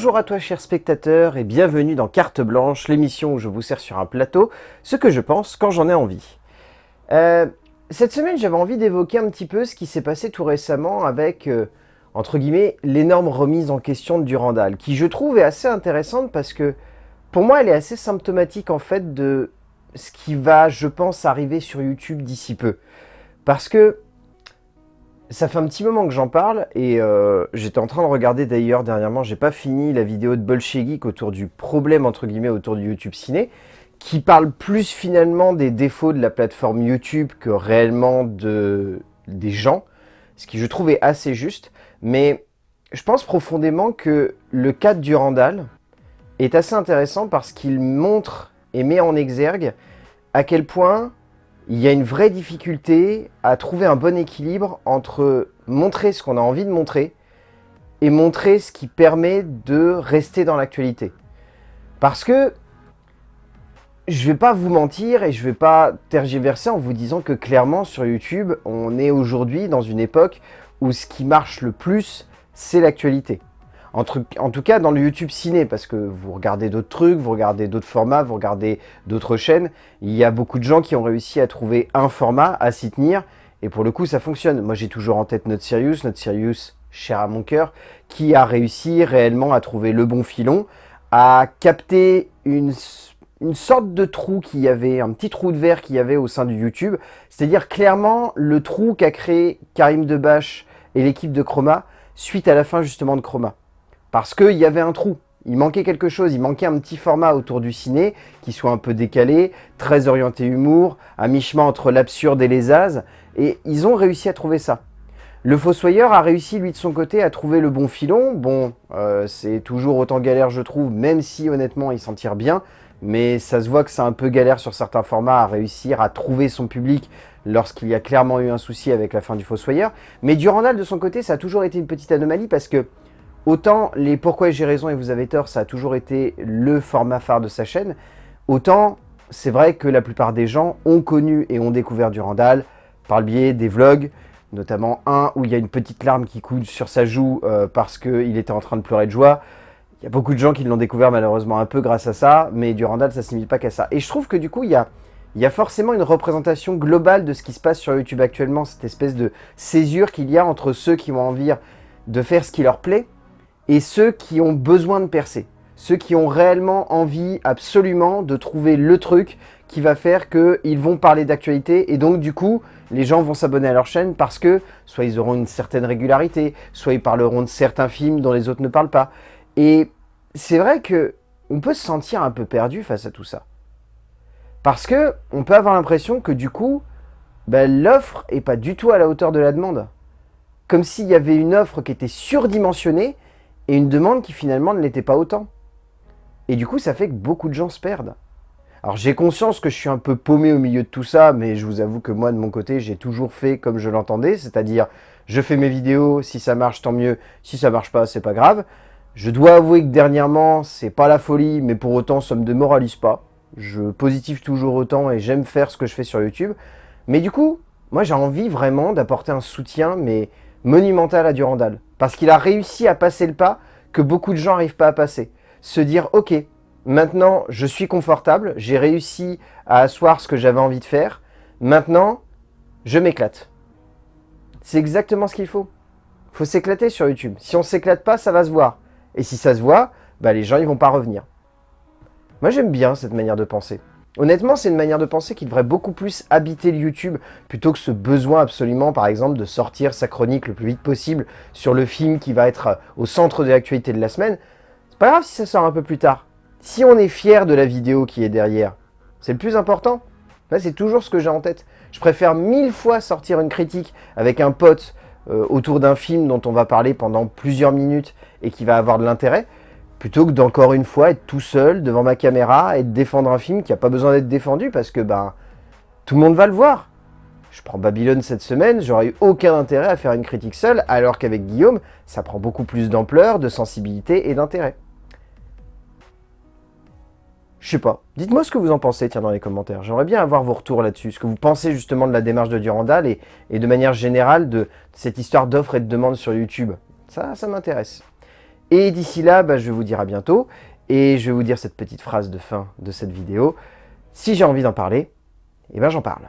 Bonjour à toi cher spectateur et bienvenue dans Carte Blanche, l'émission où je vous sers sur un plateau ce que je pense quand j'en ai envie. Euh, cette semaine j'avais envie d'évoquer un petit peu ce qui s'est passé tout récemment avec, euh, entre guillemets, l'énorme remise en question de Durandal, qui je trouve est assez intéressante parce que pour moi elle est assez symptomatique en fait de ce qui va, je pense, arriver sur YouTube d'ici peu. Parce que ça fait un petit moment que j'en parle et euh, j'étais en train de regarder d'ailleurs dernièrement, j'ai pas fini la vidéo de Bolshevik autour du problème entre guillemets autour du YouTube Ciné qui parle plus finalement des défauts de la plateforme YouTube que réellement de, des gens, ce qui je trouve est assez juste, mais je pense profondément que le cas de Durandal est assez intéressant parce qu'il montre et met en exergue à quel point il y a une vraie difficulté à trouver un bon équilibre entre montrer ce qu'on a envie de montrer et montrer ce qui permet de rester dans l'actualité. Parce que je vais pas vous mentir et je vais pas tergiverser en vous disant que clairement sur YouTube, on est aujourd'hui dans une époque où ce qui marche le plus, c'est l'actualité. En, tout cas dans le YouTube ciné, parce que vous regardez d'autres trucs, vous regardez d'autres formats, vous regardez d'autres chaînes, il y a beaucoup de gens qui ont réussi à trouver un format, à s'y tenir, et pour le coup ça fonctionne. Moi j'ai toujours en tête notre Sirius, notre Sirius cher à mon cœur, qui a réussi réellement à trouver le bon filon, à capter une, une sorte de trou qu'il y avait, un petit trou de verre qu'il y avait au sein du YouTube, c'est-à-dire clairement le trou qu'a créé Karim Debache et l'équipe de Chroma suite à la fin justement de Chroma. Parce qu'il y avait un trou. Il manquait quelque chose, il manquait un petit format autour du ciné qui soit un peu décalé, très orienté humour, à mi-chemin entre l'absurde et les as, et ils ont réussi à trouver ça. Le Fossoyeur a réussi, lui, de son côté, à trouver le bon filon. Bon, euh, c'est toujours autant galère, je trouve, même si, honnêtement, il s'en tire bien. Mais ça se voit que c'est un peu galère sur certains formats à réussir à trouver son public lorsqu'il y a clairement eu un souci avec la fin du Fossoyeur. Mais Durandal, de son côté, ça a toujours été une petite anomalie parce que Autant les Pourquoi j'ai raison et vous avez tort, ça a toujours été le format phare de sa chaîne, autant c'est vrai que la plupart des gens ont connu et ont découvert Durandal par le biais des vlogs, notamment un où il y a une petite larme qui coule sur sa joue euh, parce qu'il était en train de pleurer de joie. Il y a beaucoup de gens qui l'ont découvert malheureusement un peu grâce à ça, mais Durandal, ça ne limite pas qu'à ça. Et je trouve que du coup, il y a, il y a forcément une représentation globale de ce qui se passe sur YouTube actuellement, cette espèce de césure qu'il y a entre ceux qui ont envie de faire ce qui leur plaît, et ceux qui ont besoin de percer. Ceux qui ont réellement envie absolument de trouver le truc qui va faire qu'ils vont parler d'actualité et donc du coup, les gens vont s'abonner à leur chaîne parce que soit ils auront une certaine régularité, soit ils parleront de certains films dont les autres ne parlent pas. Et c'est vrai que on peut se sentir un peu perdu face à tout ça. Parce que on peut avoir l'impression que du coup, ben, l'offre est pas du tout à la hauteur de la demande. Comme s'il y avait une offre qui était surdimensionnée et une demande qui finalement ne l'était pas autant. Et du coup, ça fait que beaucoup de gens se perdent. Alors j'ai conscience que je suis un peu paumé au milieu de tout ça, mais je vous avoue que moi, de mon côté, j'ai toujours fait comme je l'entendais, c'est-à-dire je fais mes vidéos, si ça marche, tant mieux, si ça marche pas, c'est pas grave. Je dois avouer que dernièrement, c'est pas la folie, mais pour autant, ça me démoralise pas. Je positive toujours autant et j'aime faire ce que je fais sur YouTube. Mais du coup, moi j'ai envie vraiment d'apporter un soutien, mais monumental à Durandal. Parce qu'il a réussi à passer le pas que beaucoup de gens n'arrivent pas à passer. Se dire, ok, maintenant je suis confortable, j'ai réussi à asseoir ce que j'avais envie de faire, maintenant je m'éclate. C'est exactement ce qu'il faut. Il faut s'éclater sur YouTube. Si on s'éclate pas, ça va se voir. Et si ça se voit, bah les gens ils vont pas revenir. Moi j'aime bien cette manière de penser. Honnêtement, c'est une manière de penser qui devrait beaucoup plus habiter le YouTube plutôt que ce besoin absolument, par exemple, de sortir sa chronique le plus vite possible sur le film qui va être au centre de l'actualité de la semaine. C'est pas grave si ça sort un peu plus tard. Si on est fier de la vidéo qui est derrière, c'est le plus important. Là, c'est toujours ce que j'ai en tête. Je préfère mille fois sortir une critique avec un pote euh, autour d'un film dont on va parler pendant plusieurs minutes et qui va avoir de l'intérêt, plutôt que d'encore une fois être tout seul devant ma caméra et de défendre un film qui n'a pas besoin d'être défendu parce que ben tout le monde va le voir. Je prends Babylone cette semaine, j'aurais eu aucun intérêt à faire une critique seule, alors qu'avec Guillaume, ça prend beaucoup plus d'ampleur, de sensibilité et d'intérêt. Je sais pas. Dites-moi ce que vous en pensez, tiens, dans les commentaires. J'aimerais bien avoir vos retours là-dessus. Ce que vous pensez justement de la démarche de Durandal et, de manière générale de cette histoire d'offres et de demandes sur YouTube. Ça, ça m'intéresse. Et d'ici là, bah, je vous dire à bientôt. Et je vais vous dire cette petite phrase de fin de cette vidéo. Si j'ai envie d'en parler, eh ben j'en parle.